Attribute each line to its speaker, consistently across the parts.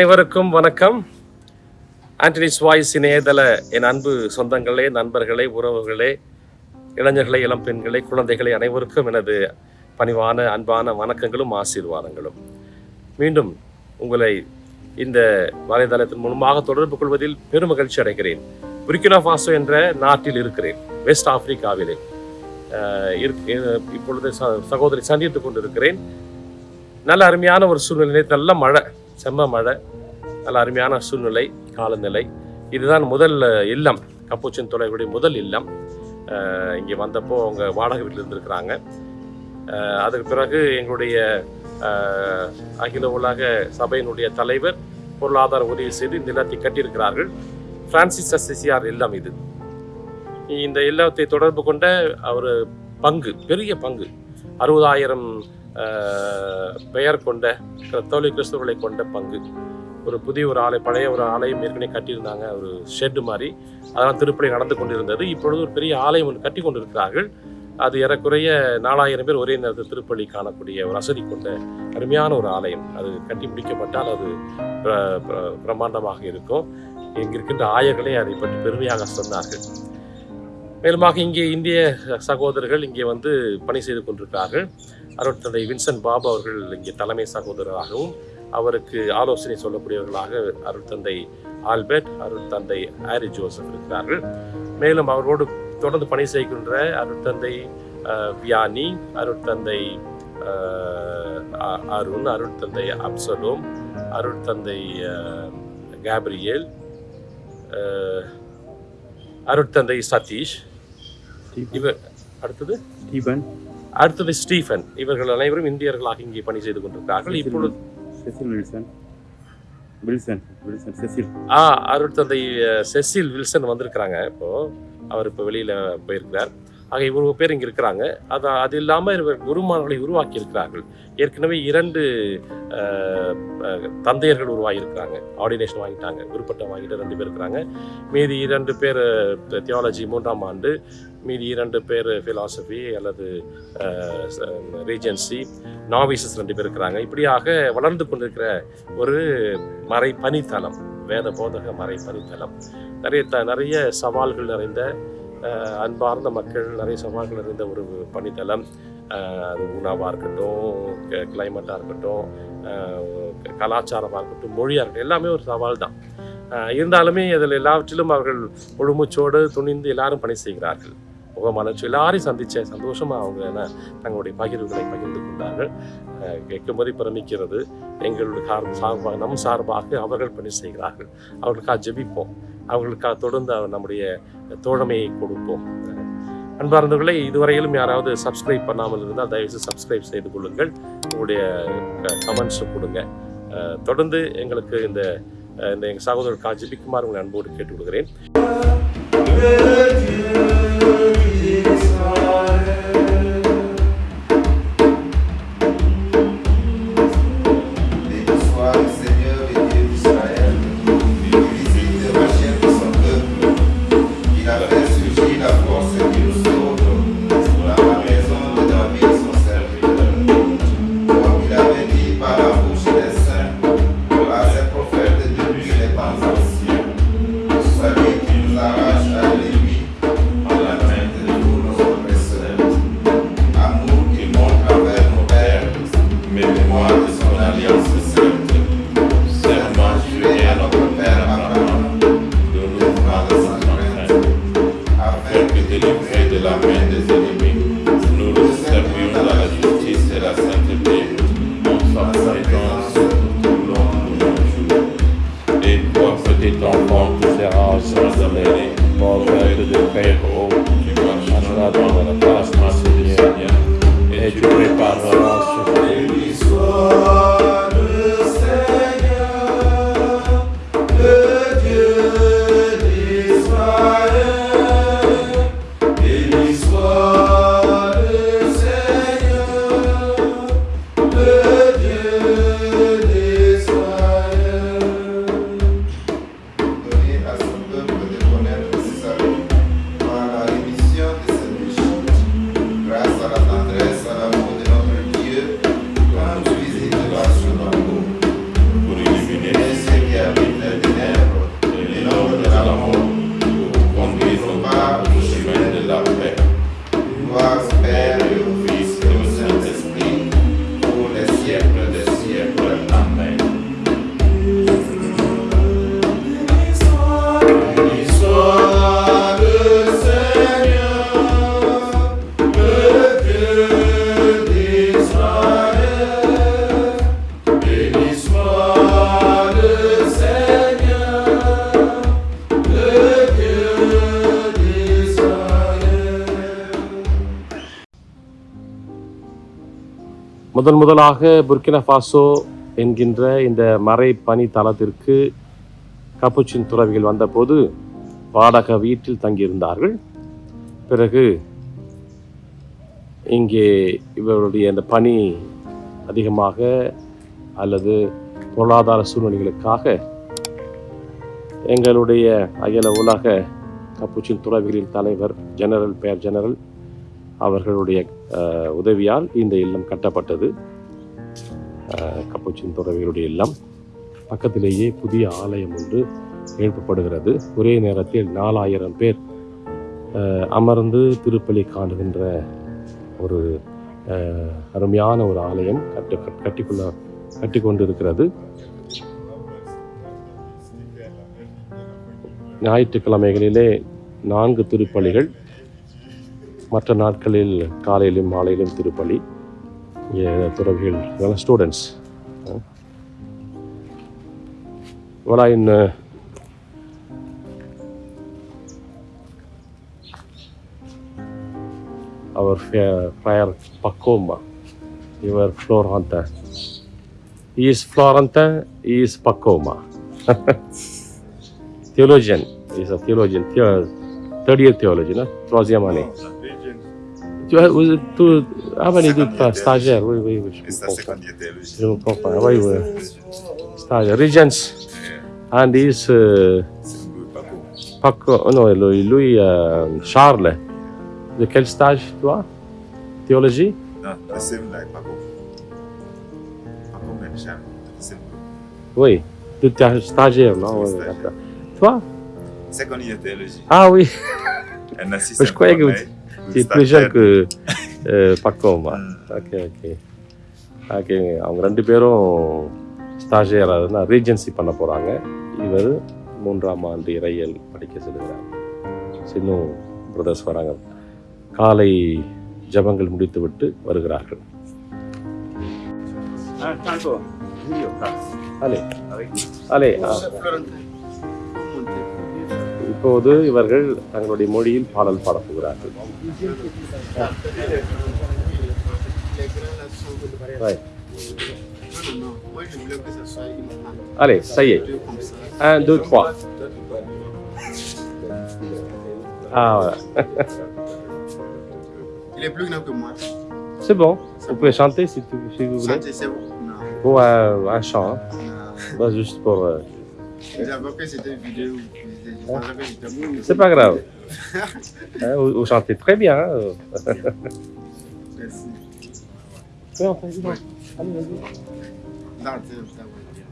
Speaker 1: அனைவருக்கும் வணக்கம். Anthony's voice இணையதள என் அன்பு சொந்தங்களே நண்பர்களே உறவுகளே இளைஞர்களே இளம் பெண்களே குழந்தைகளே அனைவருக்கும் எனது பணிவான அன்பான வணக்கங்களும் ஆசீர்வாதங்களும். மீண்டும் உங்களை இந்த வலைதளத்தின் மூலமாக தொடர்பு கொள்வதில் பெரும் மகிழ்ச்சி அடைகிறேன். புரிக்கினா ஃபாசோ என்ற நாட்டில் இருக்கிறேன் வெஸ்ட் ஆப்பிரிக்காவிலே. இருக்- இப்பொழுது ச- சகோதரி சந்தித்துக் கொண்டிருக்கிறேன். நல்ல அருமையான ஒரு சூழ்நிலை நல்ல மழை. செம்ம மழை நல்ல அருமையான சூழ்நிலை காலநிலை. இதுதான் முதல் இல்லம். கப்பூச்சின் தொலைவுடைய முதல் இல்லம். இங்கே வந்தப்போ அவங்க வாடகை வீட்டில் இருந்திருக்கிறாங்க. அதுக்கு பிறகு எங்களுடைய அகில உலக சபையினுடைய தலைவர் பொருளாதார உதவி செய்து இந்த இல்லத்தை கட்டியிருக்கிறார்கள். பிரான்சிஸ் அசிசியார் இல்லம் இது. இந்த இல்லத்தை தொடர்பு கொண்ட அவர் பங்கு பெரிய பங்கு. அறுபதாயிரம் பெயர் கொண்ட தோழி கிறிஸ்தவர்களை கொண்ட பங்கு. ஒரு புதிய ஒரு ஆலை பழைய ஒரு ஆலயம் ஏற்கனவே கட்டியிருந்தாங்க ஒரு ஷெட்டு மாதிரி. அதெல்லாம் திருப்பணி நடந்து கொண்டிருந்தது. இப்பொழுது ஒரு பெரிய ஆலயம் ஒன்று கட்டி கொண்டிருக்கிறார்கள். அது ஏறக்குறைய நாலாயிரம் பேர் ஒரே நேரத்தில் திருப்பள்ளி காணக்கூடிய ஒரு வசதி கொண்ட அருமையான ஒரு ஆலயம். அது கட்டி முடிக்கப்பட்டால் அது பிரம்மாண்டமாக இருக்கும். இங்க இருக்கின்ற ஆயர்களே அதை பற்றி பெருமையாக சொன்னார்கள். மேலுமாக இங்கே இந்திய சகோதரர்கள் இங்கே வந்து பணி செய்து கொண்டிருக்கிறார்கள். அருட்தந்தை வின்சென்ட் பாபு அவர்கள் இங்கே தலைமை சகோதரராகவும் அவருக்கு ஆலோசனை சொல்லக்கூடியவர்களாக அருட்தந்தை ஆல்பர்ட் அருட்தந்தை ஆரி ஜோசப் இருக்கிறார்கள். மேலும் அவரோடு தொடர்ந்து பணி செய்கின்ற அருட்தந்தை வியானி அருட்தந்தை அருண் அருட்தந்தை அப்சலோம் அருட்தந்தை கேப்ரியேல் அருட்தந்தை சதீஷ். இவர் அடுத்தது?
Speaker 2: ஸ்டீபன்
Speaker 1: அடுத்தது ஸ்டீஃபன். இவர்கள் அனைவரும் இந்தியர்களாக இங்கே பணி செய்து கொண்டிருக்கிறார்கள். இப்பொழுது
Speaker 2: செசில் வில்சன் வில்சன் செசில்.
Speaker 1: ஆ அருட்தந்தை அஹ், செசில் வில்சன் வந்திருக்கிறாங்க. இப்போ அவர் இப்போ வெளியில போயிருக்கிறார். ஆக இவ்வளவு பேர் இங்கே இருக்கிறாங்க. அது அது இல்லாமல் இவர் குருமார்களை உருவாக்கி இருக்கிறார்கள் ஏற்கனவே இரண்டு தந்தையர்கள் உருவாகியிருக்கிறாங்க. ஆர்டினேஷன் வாங்கிட்டாங்க. குருப்பட்டம் வாங்கிட்டு ரெண்டு பேர் இருக்கிறாங்க. மீதி இரண்டு பேர் தியாலஜி மூன்றாம் ஆண்டு மீதி இரண்டு பேர் ஃபிலாசபி அல்லது ரீஜென்சி நாவிசஸ் ரெண்டு பேர் இருக்கிறாங்க. இப்படியாக வளர்ந்து கொண்டிருக்கிற ஒரு மறை பனித்தலம் வேத போதக மறை பனித்தலம் நிறைய த நிறைய சவால்கள் நிறைந்த அன்பார்ந்த மக்கள் நிறைய சவால்கள் இருந்த ஒரு பணித்தளம் அது உணவாக இருக்கட்டும் கிளைமேட்டாக இருக்கட்டும் கலாச்சாரமாக இருக்கட்டும் மொழியாக இருக்கட்டும் எல்லாமே ஒரு சவால் தான். இருந்தாலுமே அதில் எல்லாவற்றிலும் அவர்கள் முழுமூச்சோடு துணிந்து எல்லாரும் பணி செய்கிறார்கள். முகமலர்ச்சி எல்லாரையும் சந்திச்ச சந்தோஷமா அவங்க என்ன தங்களுடைய பகிர்வுகளை பகிர்ந்து கொண்டார்கள். கேட்கும்போதே பிரமிக்கிறது. எங்களுடைய கார் சார்பாக நம் சார்பாக அவர்கள் பணி செய்கிறார்கள். அவர்களுக்காக ஜெபிப்போம். அவர்களுக்காக தொடர்ந்து நம்முடைய தோழமையை கொடுப்போம். அன்பார்ந்தவர்களை இதுவரையிலும் யாராவது சப்ஸ்கிரைப் பண்ணாமல் இருந்தால் தயவுசெய்து சப்ஸ்கிரைப் செய்து கொள்ளுங்கள். உங்களுடைய கமெண்ட்ஸும் கொடுங்க. தொடர்ந்து எங்களுக்கு இந்த இந்த எங்கள் சகோதரருக்காக ஜெபிக்குமாறு உங்களை அன்போடு கேட்டுக்கொள்கிறேன்.
Speaker 3: Israel
Speaker 1: முதல் முதலாக புர்கினா ஃபாசோ என்கின்ற இந்த மறை பனி தளத்திற்கு கப்புச்சின் துறவிகள் வந்தபோது வாடக வீட்டில் தங்கியிருந்தார்கள். பிறகு இங்கே இவருடைய இந்த பணி அதிகமாக அல்லது பொருளாதார சூழ்நிலைகளுக்காக எங்களுடைய அகில உலக கப்புச்சின் துறவிகளின் தலைவர் ஜெனரல் பேர் ஜெனரல் அவர்களுடைய உதவியால் இந்த இல்லம் கட்டப்பட்டது. அஹ், கப்புச்சின் துறவிகளுடைய இல்லம் பக்கத்திலேயே புதிய ஆலயம் ஒன்று எழுப்பப்படுகிறது. ஒரே நேரத்தில் நாலாயிரம் பேர் அமர்ந்து திருப்பலி காணுகின்ற ஒரு அருமையான ஒரு ஆலயம் கட்டு கட்டிக்கொள்ள கட்டி கொண்டிருக்கிறது ஞாயிற்றுக்கிழமைகளிலே நான்கு திருப்பலிகள் மற்ற நாட்களில் காலையிலும் மாலையிலும் திருப்பலி இங்கே துறவிகள் students Voilà une. Our fair- friar Pacoma, your Florentin. He is Florentin, he is Pacoma. theologian, he is a theologian, theo- third year theologian, hein? Tu as, vous êtes tous, ah les deux pas stagiaires, oui, oui, oui, je comprends.
Speaker 3: théologie.
Speaker 1: Je comprends, oui, oui. Stagiaire, Regents, and is uh,
Speaker 3: pas.
Speaker 1: Paco, oh non, lui, lui, euh, Charles. De quel stage, toi? Théologie?
Speaker 3: Non, the same like Paco. Paco même Charles. Same.
Speaker 1: Oui. Tu es stagiaire, non
Speaker 3: Oui.
Speaker 1: Toi?
Speaker 3: Second year théologie.
Speaker 1: Ah oui,
Speaker 3: Un assistant.
Speaker 1: je croyais que
Speaker 3: corneille,
Speaker 1: tu es
Speaker 3: un
Speaker 1: plus jeune
Speaker 3: stagiaire.
Speaker 1: que euh, Paco. moi.
Speaker 3: ம்.
Speaker 1: Okay okay okay அவங்க ரெண்டு பேரும் ஸ்டாஜியர் அதுனா Regency பண்ண போகிறாங்க இவர் மூன்றாம் ஆண்டு இறையல் படிக்க செல்கிறார் இன்னும் பிரதர்ஸ் வராங்க காலை ஜபங்கள் முடித்துவிட்டு வருகிறார்கள் அலே அலே ஆ. இப்போது இவர்கள் தங்களுடைய மொழியில் பாடல் பாடப் போகிறார்கள் Ouais.
Speaker 4: Non, non, moi je voulais que ça soit une
Speaker 1: Allez, ça y est.
Speaker 4: deux comme ça.
Speaker 1: Un, deux, trois. Ah, voilà.
Speaker 4: Il est plus grand que moi.
Speaker 1: C'est bon. Vous pouvez chanter si, tu, si vous voulez.
Speaker 4: Santé, c'est bon. Non,
Speaker 1: Ou un, un chant. hein.
Speaker 4: non.
Speaker 1: Bah, juste pour. euh, C'est pas grave. Hein, vous, chantez très bien. Hein.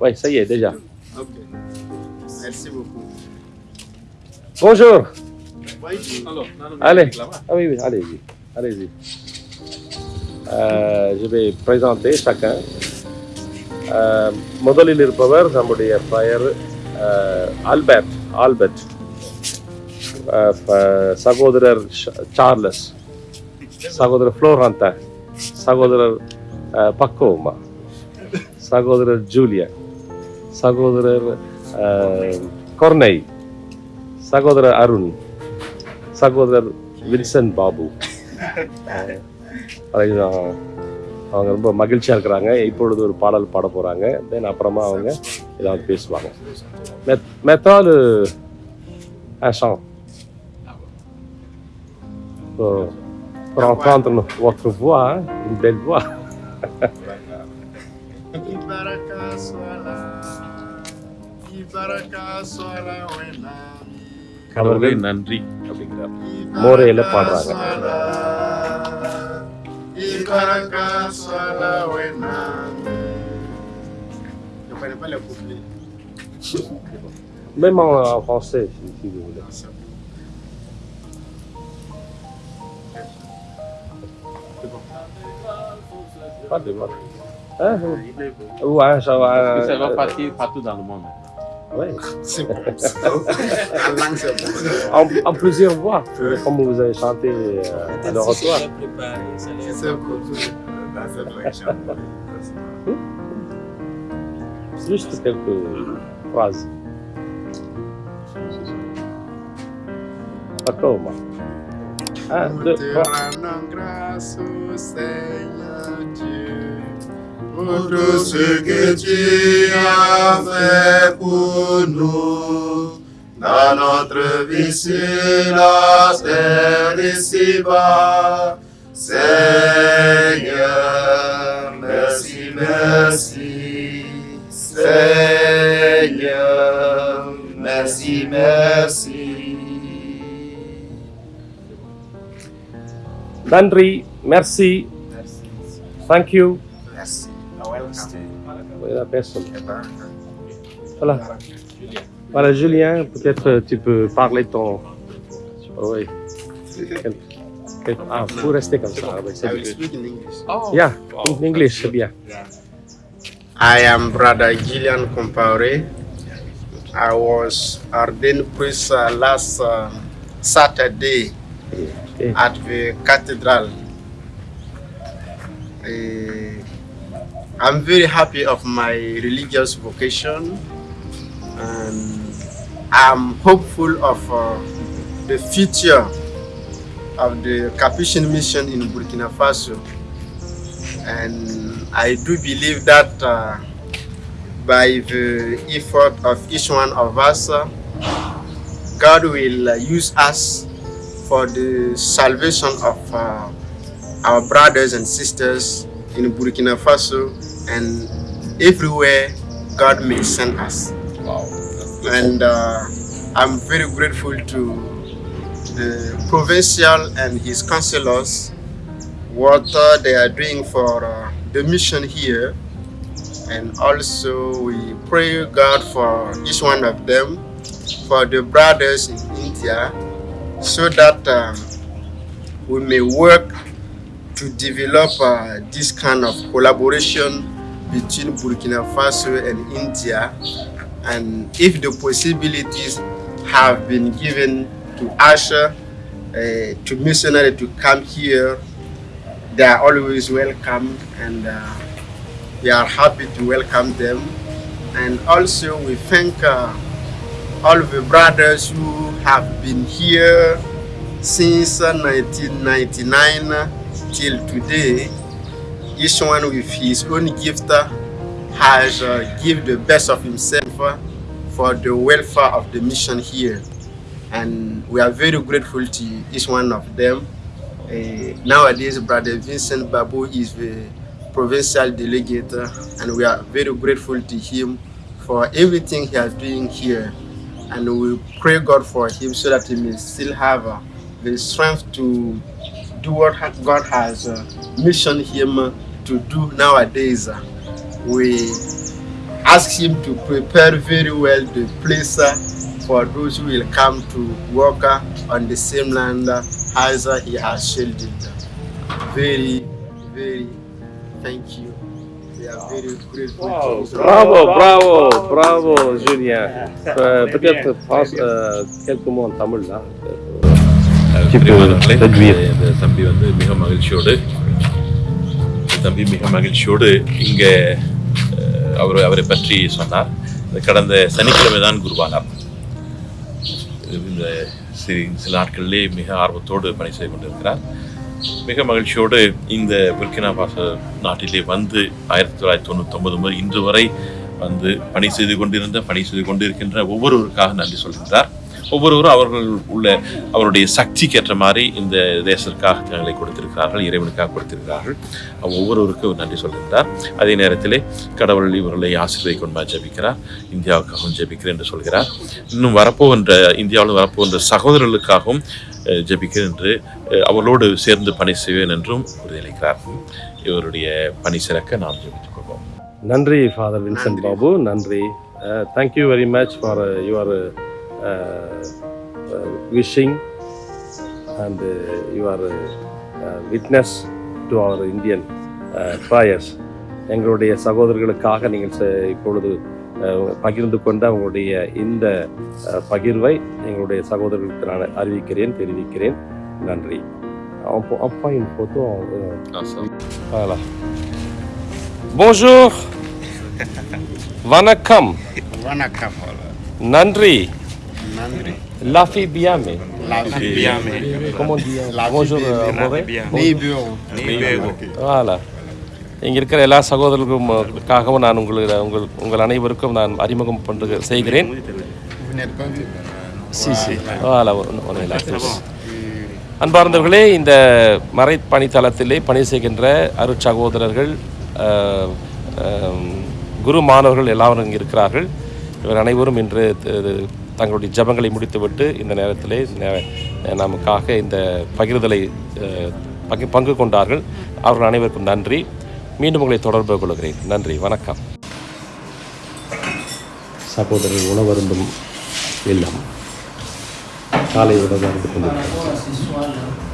Speaker 1: Oui,
Speaker 4: ça
Speaker 1: y est, déjà.
Speaker 4: Merci beaucoup.
Speaker 1: Bonjour. Allez. Ah oui, oui, allez-y. Allez-y. Euh, je vais présenter chacun. ಮೊದಲಿನಿರುವವರು ನಮ್ಮುடைய ಫೈರ್ Albert Albert. சகோதரர் ஷ- Charles. சகோதரர் ஃப்ளோரந்தா சகோதரர் பக்கோமா. சகோதரர் Julia. சகோதரர் கொர்னை. சகோதரர் அருண். சகோதரர் வின்சன் பாபு. அவங்க ரொம்ப மகிழ்ச்சியாக இருக்கிறாங்க. இப்பொழுது ஒரு பாடல் பாட போகிறாங்க தென் அப்புறமா அவங்க ஏதாவது பேசுவாங்க மெத்தால் un chant pour, pour entendre no- votre voix, hein, une belle voix.
Speaker 4: Ibaraka swala. Ibaraka swala wenami.
Speaker 1: கடவுளே
Speaker 5: நன்றி அப்படிங்கிறார்
Speaker 1: மோரையில பாடுறாங்க.
Speaker 4: Ibaraka swala wenami. Je ne connais pas les couplets.
Speaker 1: Même en, en français, si, si vous voulez. Pas de mal. Hein, un, ça va.
Speaker 5: Parce que ça va partir partout dans le monde maintenant.
Speaker 1: Ouais.
Speaker 4: C'est bon. La langue, c'est bon.
Speaker 1: En, en plusieurs voix, comme vous avez chanté euh, à l'oratoire.
Speaker 4: C'est bon.
Speaker 3: Dans cette direction.
Speaker 4: justo
Speaker 3: quase. Ah, toma. Ah, do, Untuk sekecia ve penuh La notre vie sur Na nossa ici-bas Seigneur, merci, merci Seigneur, merci, merci.
Speaker 1: நன்றி மெர்சி thank you
Speaker 3: Merci.
Speaker 1: பேசணும் Voilà. Voilà, Julien, peut-être euh, tu peux parler de ton. Oui. Quel- quel- Ah, vous restez comme ça. ah, oui,
Speaker 4: I
Speaker 1: c'est
Speaker 4: will
Speaker 1: bien.
Speaker 4: speak in English.
Speaker 1: Yeah, in English, c'est bien.
Speaker 4: I am Brother Gillian Compaore. I was ordained priest uh, last uh, Saturday at the cathedral. Eh, I'm very happy of my religious vocation and I'm hopeful of uh, the future of the Capuchin mission in Burkina Faso. And I do believe that uh, by the effort of each one of us, uh, God will uh, use us for the salvation of uh, our brothers and sisters in Burkina Faso and everywhere God may send us. And uh, I'm very grateful to the provincial and his councillors what uh, they are doing for uh, the mission here. And also we pray God for each one of them, for the brothers in India, so that um, we may work to develop uh, this kind of collaboration between Burkina Faso and India. And if the possibilities have been given to usher, uh, to missionary to come here, they are always welcome and uh, we are happy to welcome them. And also we thank uh, all the brothers who have been here since uh, 1999 till today. Each one with his own gift uh, has uh, give the best of himself uh, for the welfare of the mission here. And we are very grateful to each one of them. Uh, nowadays, Brother Vincent Babu is the provincial delegate, uh, and we are very grateful to him for everything he is doing here. And we pray God for him so that he may still have uh, the strength to do what God has uh, missioned him uh, to do nowadays. We ask him to prepare very well the place for those who will come to work on the same land uh, as uh, he has shielded. Very, very thank you. We are very grateful to his
Speaker 1: Bravo, bravo, bravo, Julien. Euh, Peut-être passe, euh, quelques mots en traduire.
Speaker 5: இந்த தம்பி வந்து மிக மகிழ்ச்சியோடு தம்பி மிக மகிழ்ச்சியோடு இங்கே அவர் அவரை பற்றி சொன்னார் கடந்த சனிக்கிழமை தான் குருவானார் இந்த சில சில நாட்களிலே மிக ஆர்வத்தோடு பணி செய்து கொண்டிருக்கிறார். மிக மகிழ்ச்சியோடு இந்த புர்கினா பாச நாட்டிலே வந்து ஆயிரத்தி தொள்ளாயிரத்தி தொண்ணூத்தொன்பது முதல் இன்று வரை வந்து பணி செய்து கொண்டிருந்த பணி செய்து கொண்டிருக்கின்ற ஒவ்வொருவருக்காக நன்றி சொல்கின்றார். ஒவ்வொருவரும் அவர்கள் உள்ள அவருடைய சக்திக்கு ஏற்ற மாதிரி இந்த தேசத்திற்காக தங்களை கொடுத்திருக்கிறார்கள் இறைவனுக்காக கொடுத்திருக்கிறார்கள். அவர் ஒவ்வொருவருக்கும் நன்றி சொல்கின்றார். அதே நேரத்திலே கடவுள் இவர்களை ஆசீர்வதிக்கொண்டு ஜெபிக்கிறார். இந்தியாவுக்காகவும் ஜெபிக்கிறேன் என்று சொல்கிறார். இன்னும் வரப்போகின்ற இந்தியாவில் வரப்போகின்ற சகோதரர்களுக்காகவும் ஜெபிக்கிறேன் என்று அவர்களோடு சேர்ந்து பணி செய்வேன் என்றும் உறுதியளிக்கிறார். இவருடைய பணி சிறக்க நாம் ஜெபித்துக் கொள்வோம்.
Speaker 1: நன்றி ஃபாதர் வின்சென்ட். பாபு. நன்றி. Thank you very much for your wishing and your witness to our Indian prayers எங்களுடைய சகோதரர்களுக்காக நீங்கள் இப்பொழுது பகிர்ந்து கொண்ட உங்களுடைய இந்த பகிர்வை எங்களுடைய சகோதரர்களுக்கு நான் அறிவிக்கிறேன் தெரிவிக்கிறேன் நன்றி அப்பா une photo en- Voilà. Bonjour. Vanakkam.
Speaker 4: Wanakam.
Speaker 1: Nandri.
Speaker 4: Nandri.
Speaker 1: La fille bien, mais.
Speaker 4: La
Speaker 2: Bien, mais.
Speaker 1: Comment?
Speaker 4: La
Speaker 1: Bonjour. Voilà. இங்கே இருக்கிற எல்லா சகோதரர்களுக்காகவும் நான் உங்களுக்கு உங்கள் உங்கள் அனைவருக்கும் நான் அறிமுகம் பண்ணு செய்கிறேன். அன்பார்ந்தவர்களே இந்த மறைப்பணி தளத்திலே பணி செய்கின்ற அருட்சகோதரர்கள் குரு மாணவர்கள் எல்லாரும் இங்கே இருக்கிறார்கள் இவர் அனைவரும் இன்று தங்களுடைய ஜபங்களை முடித்துவிட்டு இந்த நேரத்திலே நமக்காக இந்த பகிர்தலை அஹ், பங்கு பங்கு கொண்டார்கள். அவர்கள் அனைவருக்கும் நன்றி. மீண்டும் உங்களை தொடர்பு கொள்கிறேன். நன்றி. வணக்கம். சகோதரர் உணவருந்தும் இல்லம். காலை உணவு கொண்டிருக்கிறார்